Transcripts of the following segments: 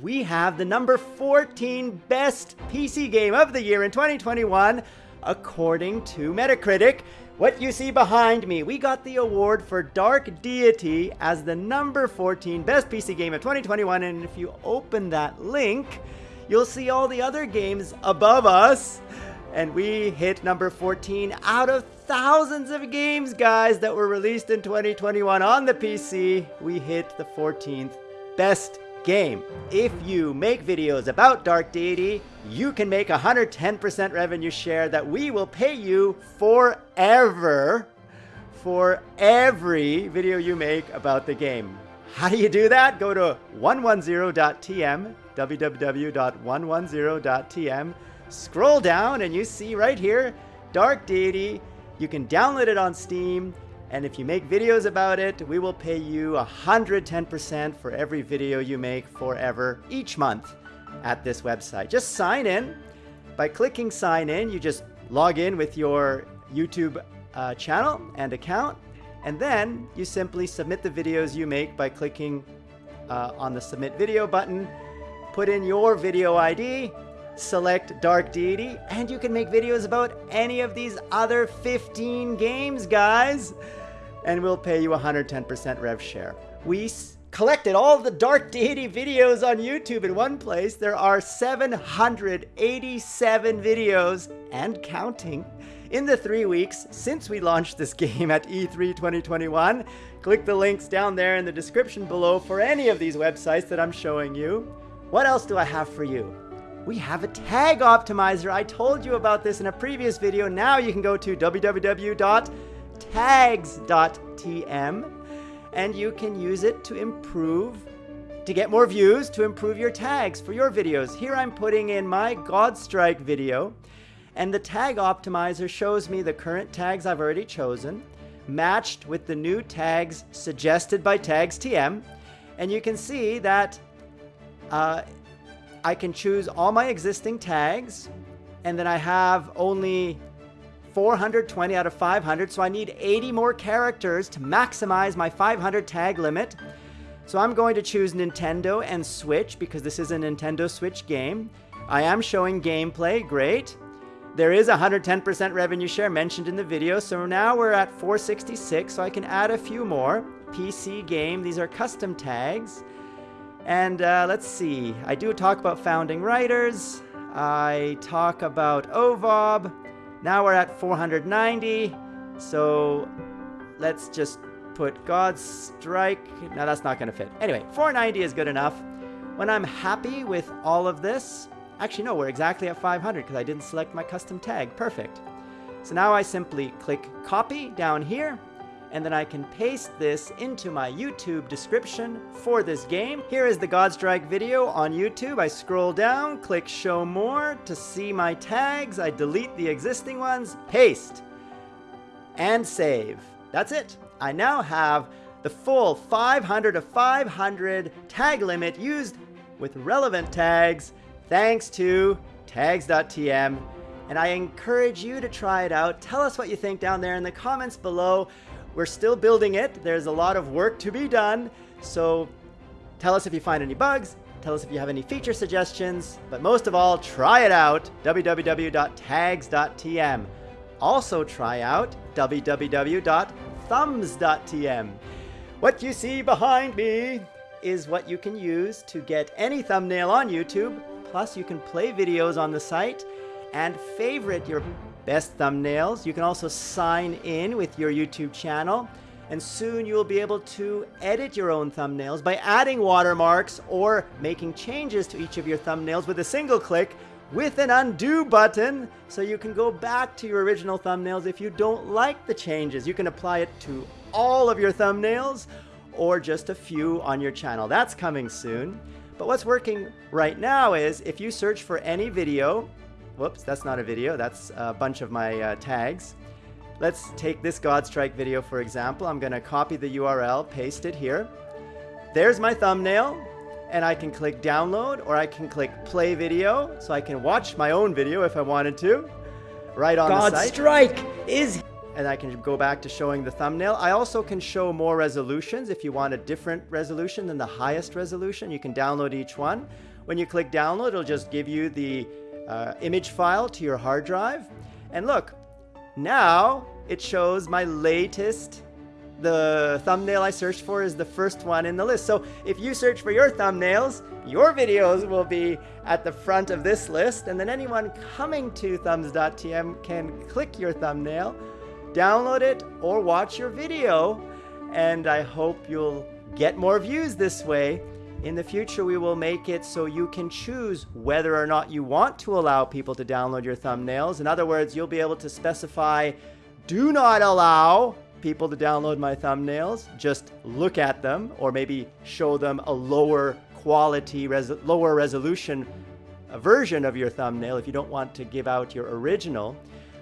we have the number 14 best PC game of the year in 2021, according to Metacritic. What you see behind me, we got the award for Dark Deity as the number 14 best PC game of 2021. And if you open that link, you'll see all the other games above us. And we hit number 14 out of thousands of games, guys, that were released in 2021 on the PC. We hit the 14th best game. If you make videos about Dark Deity, you can make 110% revenue share that we will pay you forever for every video you make about the game. How do you do that? Go to 110.tm, www.110.tm, scroll down and you see right here, Dark Deity. You can download it on Steam. And if you make videos about it, we will pay you 110% for every video you make forever each month at this website. Just sign in. By clicking sign in, you just log in with your YouTube uh, channel and account. And then you simply submit the videos you make by clicking uh, on the submit video button, put in your video ID, select Dark Deity, and you can make videos about any of these other 15 games, guys and we'll pay you 110% rev share. We collected all the Dark Deity videos on YouTube in one place. There are 787 videos and counting in the three weeks since we launched this game at E3 2021. Click the links down there in the description below for any of these websites that I'm showing you. What else do I have for you? We have a tag optimizer. I told you about this in a previous video. Now you can go to www tags.tm and you can use it to improve to get more views to improve your tags for your videos. Here I'm putting in my Godstrike video and the tag optimizer shows me the current tags I've already chosen matched with the new tags suggested by Tags TM. and you can see that uh, I can choose all my existing tags and then I have only 420 out of 500, so I need 80 more characters to maximize my 500 tag limit. So I'm going to choose Nintendo and Switch because this is a Nintendo Switch game. I am showing gameplay, great. There is 110% revenue share mentioned in the video, so now we're at 466, so I can add a few more. PC game, these are custom tags. And uh, let's see, I do talk about founding writers. I talk about OVOB. Now we're at 490. So let's just put God's Strike. Now that's not going to fit. Anyway, 490 is good enough. When I'm happy with all of this, actually no, we're exactly at 500 because I didn't select my custom tag. Perfect. So now I simply click copy down here and then I can paste this into my YouTube description for this game. Here is the Godstrike video on YouTube. I scroll down, click show more to see my tags. I delete the existing ones, paste, and save. That's it. I now have the full 500 of 500 tag limit used with relevant tags thanks to tags.tm and I encourage you to try it out. Tell us what you think down there in the comments below. We're still building it. There's a lot of work to be done. So tell us if you find any bugs. Tell us if you have any feature suggestions. But most of all, try it out. www.tags.tm. Also try out www.thumbs.tm. What you see behind me is what you can use to get any thumbnail on YouTube. Plus, you can play videos on the site and favorite your best thumbnails. You can also sign in with your YouTube channel and soon you will be able to edit your own thumbnails by adding watermarks or making changes to each of your thumbnails with a single click with an undo button so you can go back to your original thumbnails if you don't like the changes. You can apply it to all of your thumbnails or just a few on your channel. That's coming soon. But what's working right now is if you search for any video Whoops, that's not a video. That's a bunch of my uh, tags. Let's take this Godstrike video, for example. I'm going to copy the URL, paste it here. There's my thumbnail, and I can click download, or I can click play video, so I can watch my own video if I wanted to, right on God the site. Strike is and I can go back to showing the thumbnail. I also can show more resolutions if you want a different resolution than the highest resolution. You can download each one. When you click download, it'll just give you the uh, image file to your hard drive. And look, now it shows my latest the thumbnail I searched for is the first one in the list. So if you search for your thumbnails, your videos will be at the front of this list, and then anyone coming to thumbs.tm can click your thumbnail, download it, or watch your video. And I hope you'll get more views this way. In the future, we will make it so you can choose whether or not you want to allow people to download your thumbnails. In other words, you'll be able to specify do not allow people to download my thumbnails. Just look at them or maybe show them a lower quality, res lower resolution uh, version of your thumbnail if you don't want to give out your original.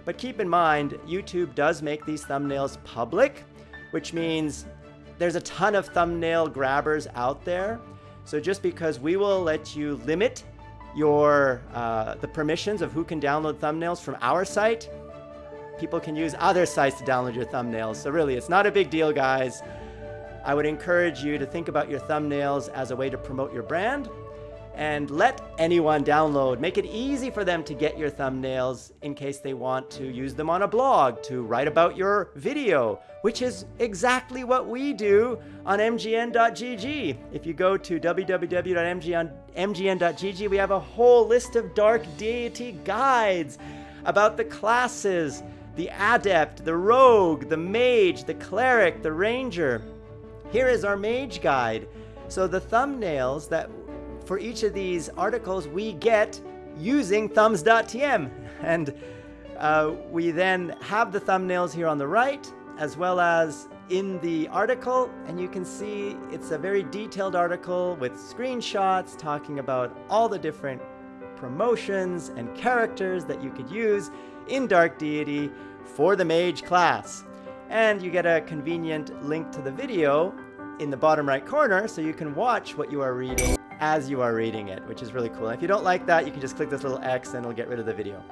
But keep in mind, YouTube does make these thumbnails public, which means there's a ton of thumbnail grabbers out there. So just because we will let you limit your uh, the permissions of who can download thumbnails from our site, people can use other sites to download your thumbnails. So really, it's not a big deal, guys. I would encourage you to think about your thumbnails as a way to promote your brand and let anyone download. Make it easy for them to get your thumbnails in case they want to use them on a blog, to write about your video, which is exactly what we do on mgn.gg. If you go to www.mgn.gg, we have a whole list of dark deity guides about the classes, the adept, the rogue, the mage, the cleric, the ranger. Here is our mage guide. So the thumbnails that for each of these articles we get using thumbs.tm. And uh, we then have the thumbnails here on the right, as well as in the article. And you can see it's a very detailed article with screenshots talking about all the different promotions and characters that you could use in Dark Deity for the Mage class. And you get a convenient link to the video in the bottom right corner so you can watch what you are reading as you are reading it, which is really cool. And if you don't like that, you can just click this little X and it'll get rid of the video.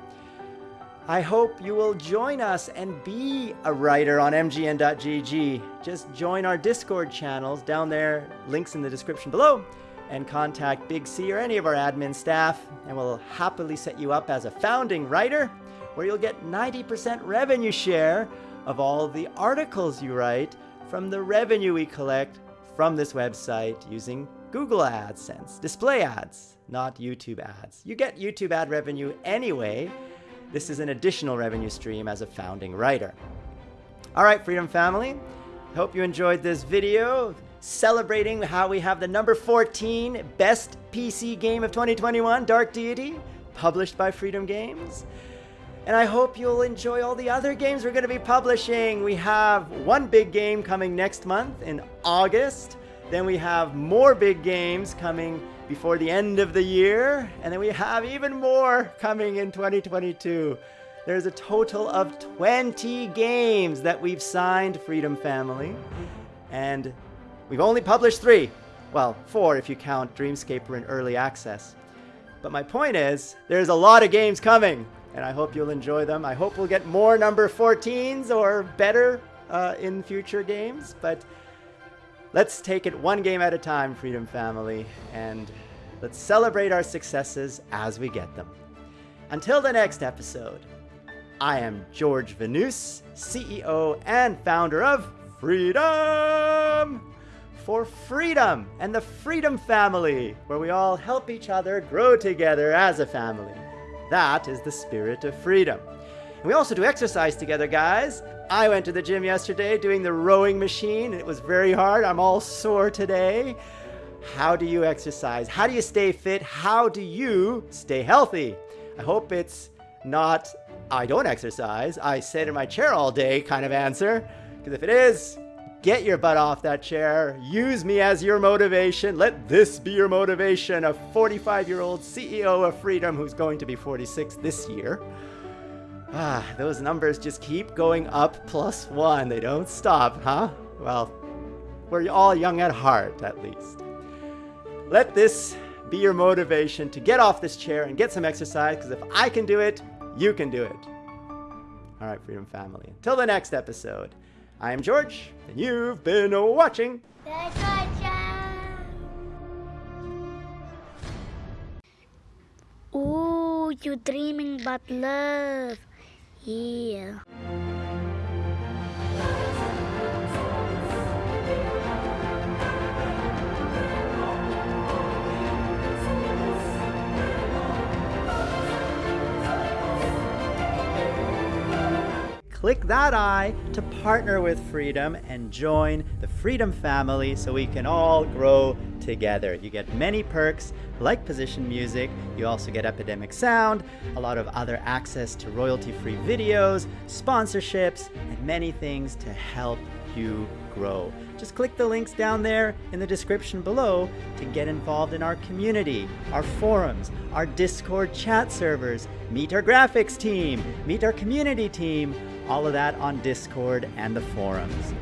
I hope you will join us and be a writer on mgn.gg. Just join our Discord channels down there, links in the description below, and contact Big C or any of our admin staff, and we'll happily set you up as a founding writer, where you'll get 90% revenue share of all the articles you write from the revenue we collect from this website using Google AdSense, display ads, not YouTube ads. You get YouTube ad revenue anyway. This is an additional revenue stream as a founding writer. All right, Freedom Family. Hope you enjoyed this video celebrating how we have the number 14 best PC game of 2021, Dark Deity, published by Freedom Games. And I hope you'll enjoy all the other games we're going to be publishing. We have one big game coming next month in August. Then we have more big games coming before the end of the year. And then we have even more coming in 2022. There's a total of 20 games that we've signed, Freedom Family. And we've only published three. Well, four if you count Dreamscaper in early access. But my point is, there's a lot of games coming, and I hope you'll enjoy them. I hope we'll get more number 14s or better uh, in future games. But Let's take it one game at a time, Freedom Family, and let's celebrate our successes as we get them. Until the next episode, I am George Vanous, CEO and founder of Freedom! For freedom and the Freedom Family, where we all help each other grow together as a family. That is the spirit of freedom. And we also do exercise together, guys. I went to the gym yesterday doing the rowing machine. It was very hard. I'm all sore today. How do you exercise? How do you stay fit? How do you stay healthy? I hope it's not, I don't exercise. I sit in my chair all day kind of answer. Because if it is, get your butt off that chair. Use me as your motivation. Let this be your motivation. A 45 year old CEO of Freedom who's going to be 46 this year. Ah, those numbers just keep going up plus one. They don't stop, huh? Well, we're all young at heart, at least. Let this be your motivation to get off this chair and get some exercise, because if I can do it, you can do it. All right, Freedom Family. Until the next episode, I am George, and you've been watching. Ooh, you dreaming about love. Yeah. Click that I to partner with Freedom and join the Freedom family so we can all grow together. You get many perks like position music, you also get Epidemic Sound, a lot of other access to royalty free videos, sponsorships, and many things to help you grow. Just click the links down there in the description below to get involved in our community, our forums, our Discord chat servers, meet our graphics team, meet our community team, all of that on Discord and the forums.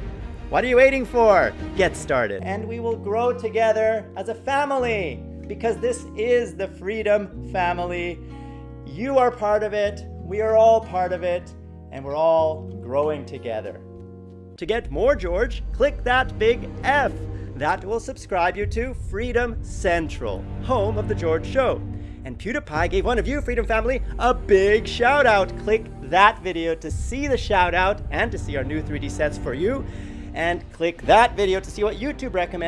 What are you waiting for? Get started. And we will grow together as a family because this is the Freedom Family. You are part of it, we are all part of it, and we're all growing together. To get more George, click that big F. That will subscribe you to Freedom Central, home of The George Show. And PewDiePie gave one of you, Freedom Family, a big shout out. Click that video to see the shout out and to see our new 3D sets for you. And click that video to see what YouTube recommends.